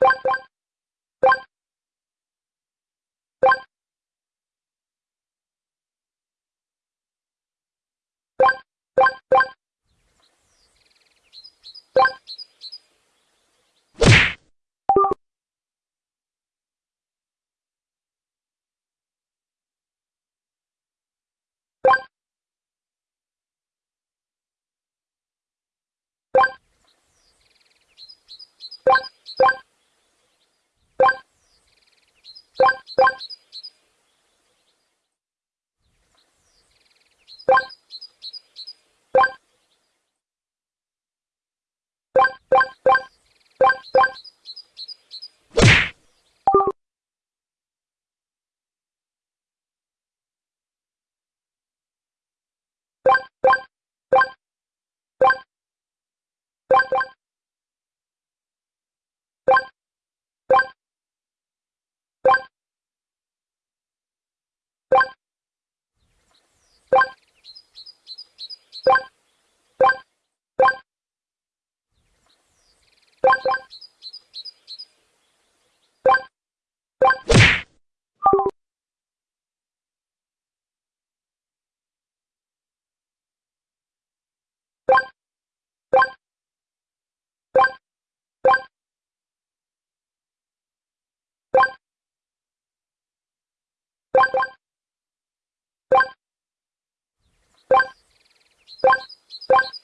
Bye. Thank you.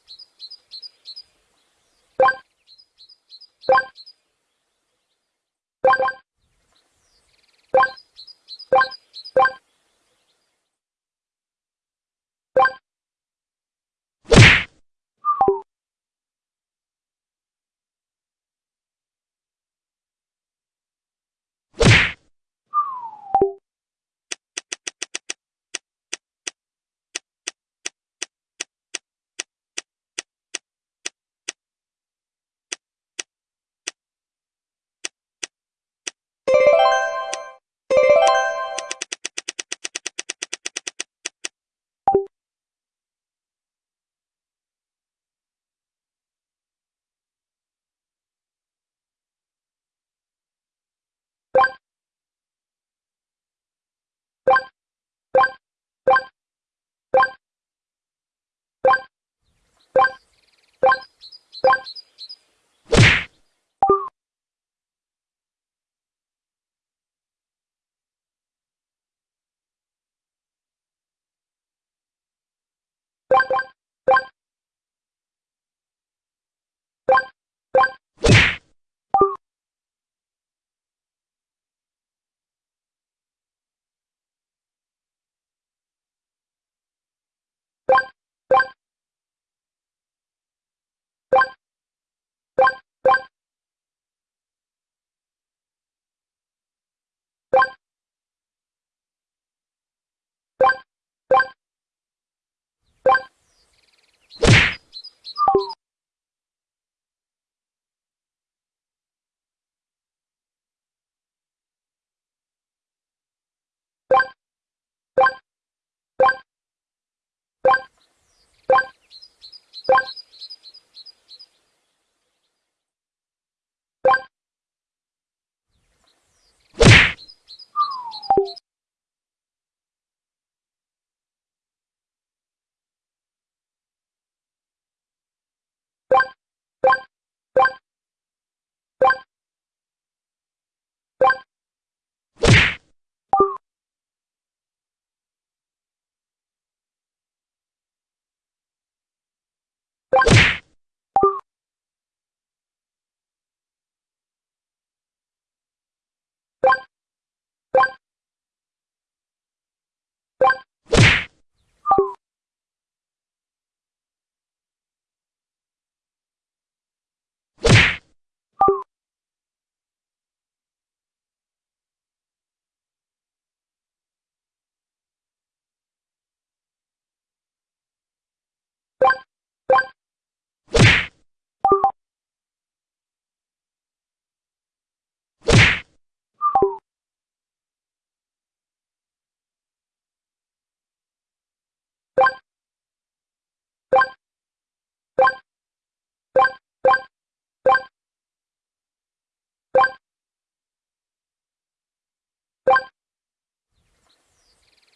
Bye.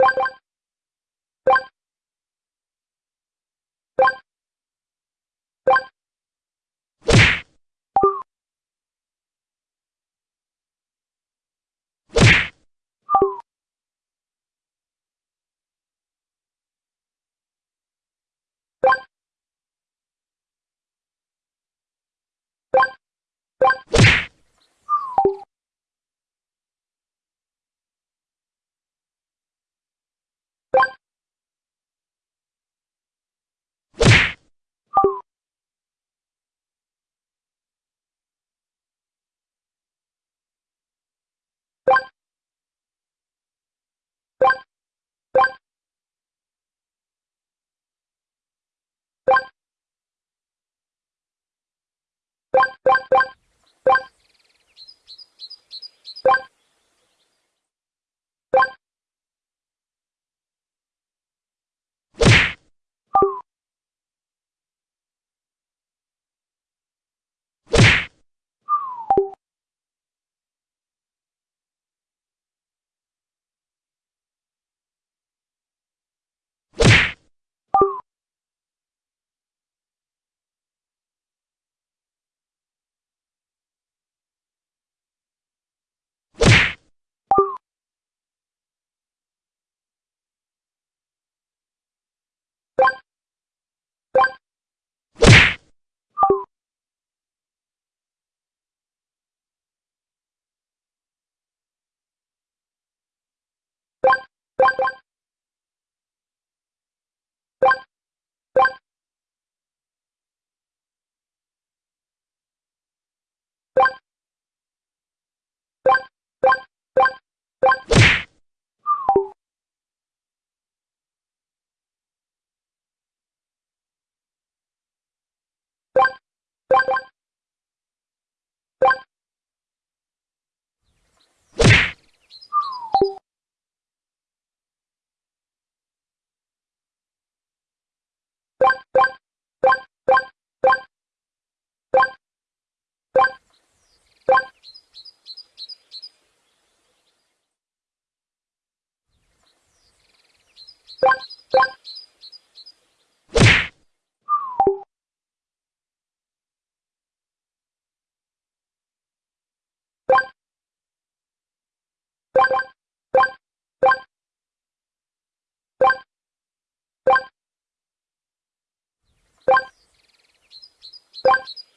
Bye. Thank you. Thank you.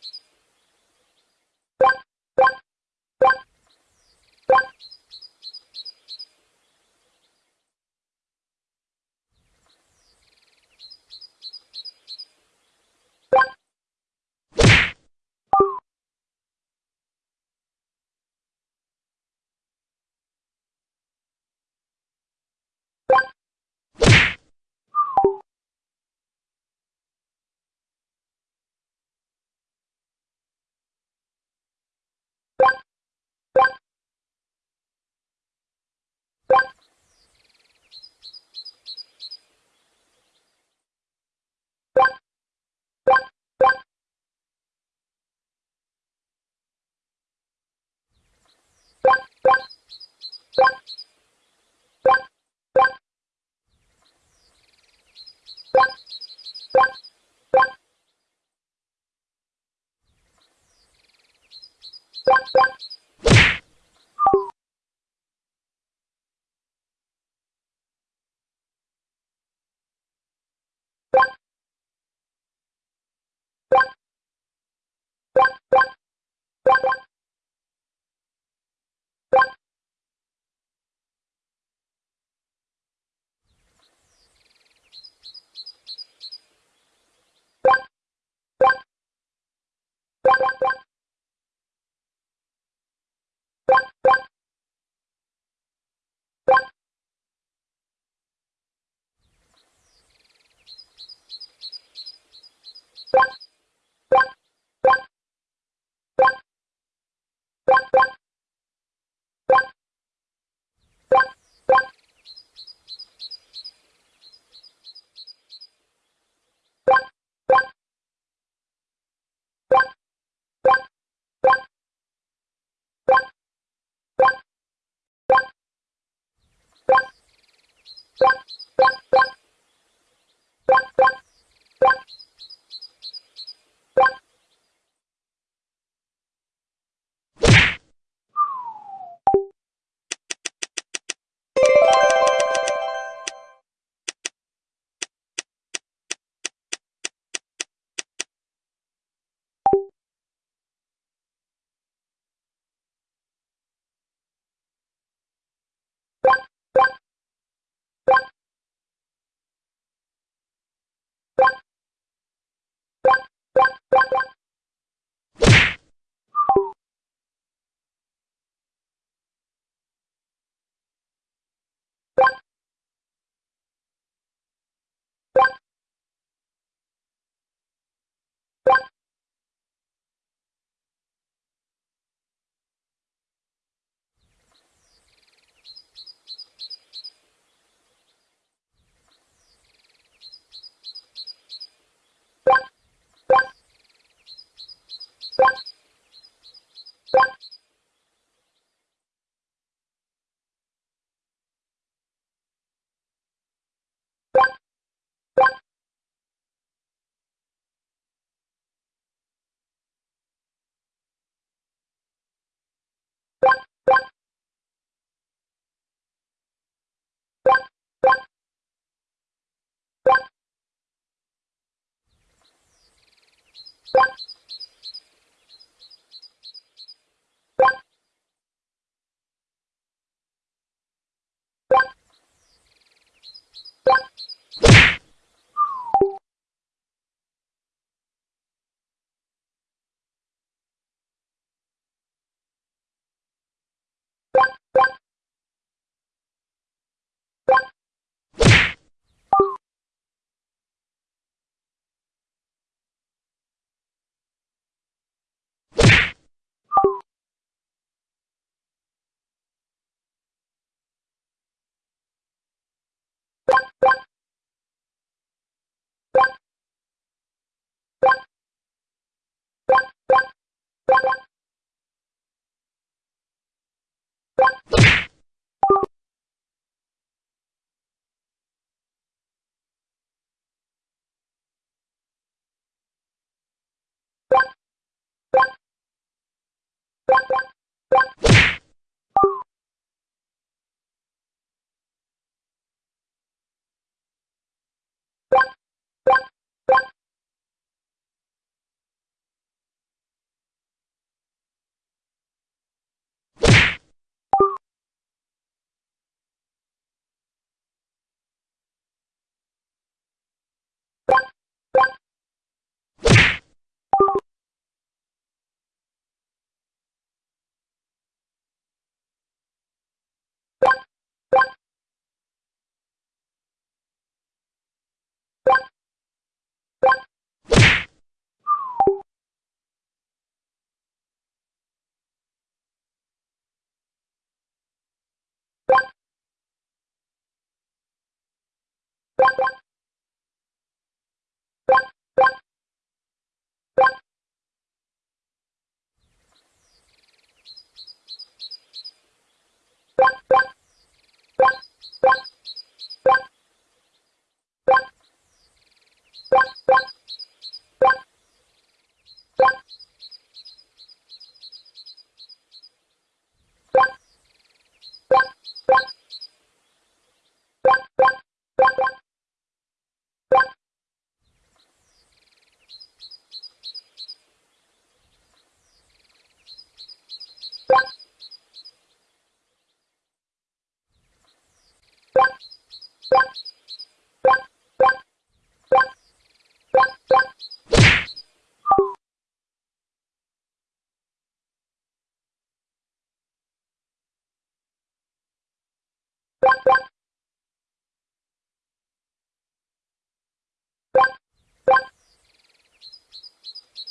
Thank you.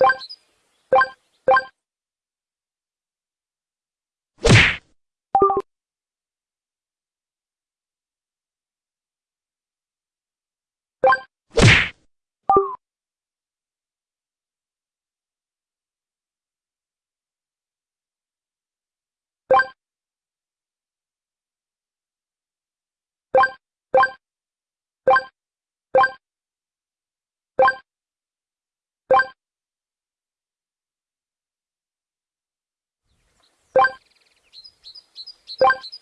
Thank you. you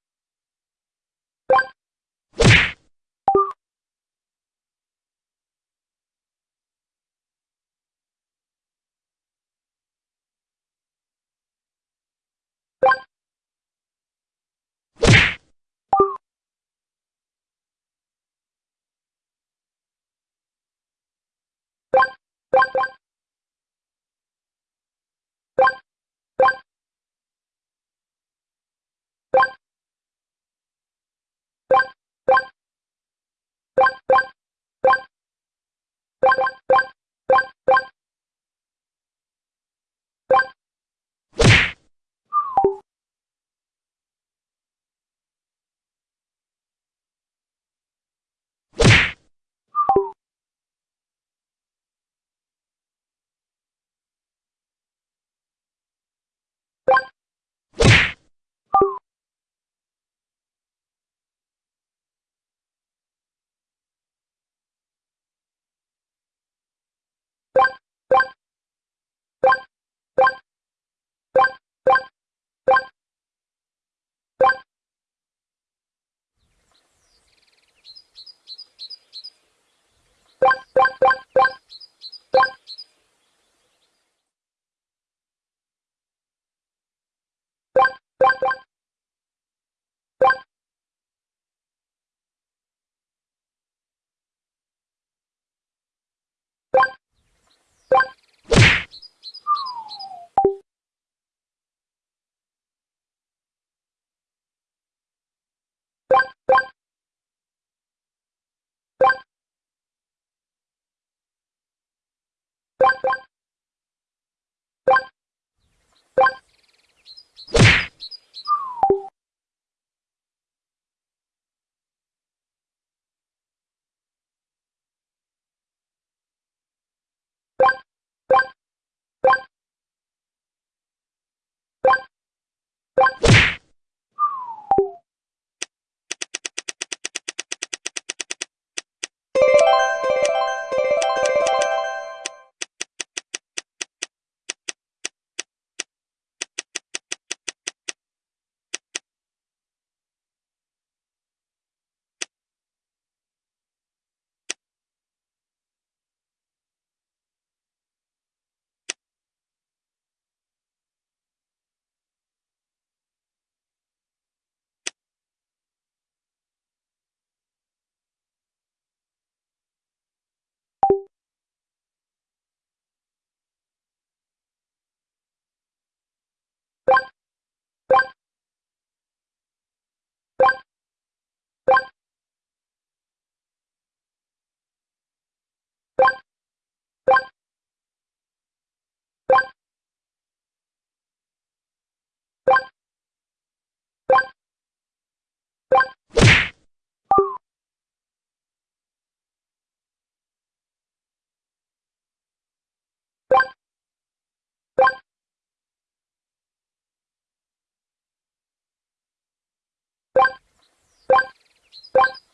Thank you.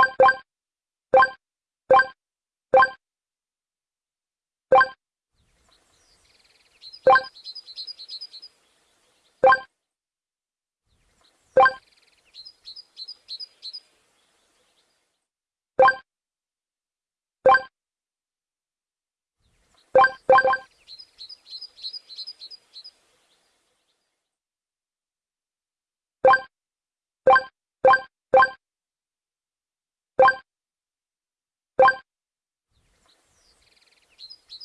You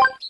Thank you.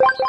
You.